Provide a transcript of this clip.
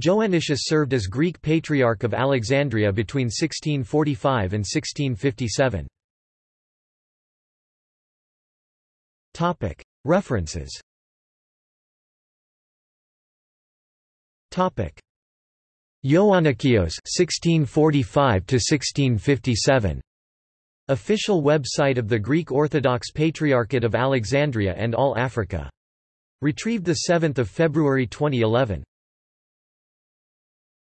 Joannicius served as Greek Patriarch of Alexandria between 1645 and 1657. References Ioannikios 1645 to 1657 Official website of the Greek Orthodox Patriarchate of Alexandria and All Africa. Retrieved 7 February 2011.